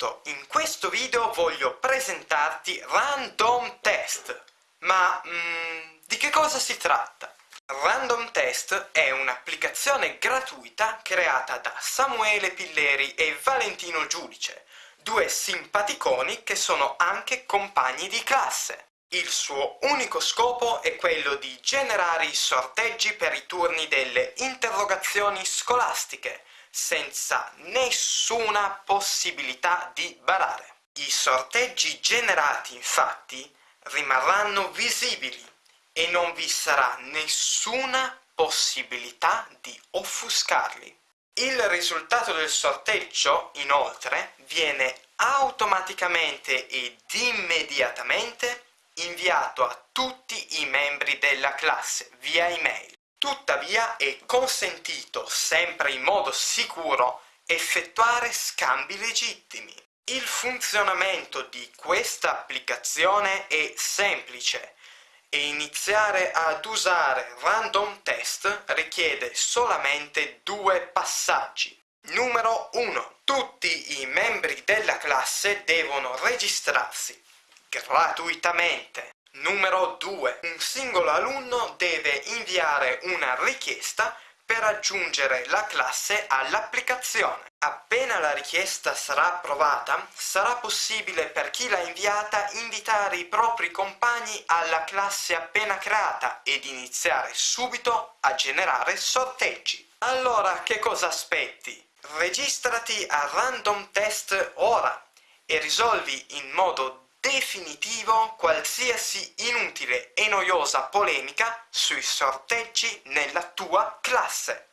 benvenuto! In questo video voglio presentarti Random Test. Ma mm, di che cosa si tratta? Random Test è un'applicazione gratuita creata da Samuele Pilleri e Valentino Giudice, due simpaticoni che sono anche compagni di classe. Il suo unico scopo è quello di generare i sorteggi per i turni delle interrogazioni scolastiche, senza nessuna possibilità di barare. I sorteggi generati infatti rimarranno visibili e non vi sarà nessuna possibilità di offuscarli. Il risultato del sorteggio, inoltre, viene automaticamente ed immediatamente inviato a tutti i membri della classe via email. Tuttavia è consentito, sempre in modo sicuro, effettuare scambi legittimi. Il funzionamento di questa applicazione è semplice e iniziare ad usare Random Test richiede solamente due passaggi. Numero 1. Tutti i membri della classe devono registrarsi gratuitamente. Numero 2. Un singolo alunno deve inviare una richiesta per aggiungere la classe all'applicazione. Appena la richiesta sarà approvata, sarà possibile per chi l'ha inviata invitare i propri compagni alla classe appena creata ed iniziare subito a generare sorteggi. Allora che cosa aspetti? Registrati a Random Test ora e risolvi in modo definitivo qualsiasi inutile e noiosa polemica sui sorteggi nella tua classe.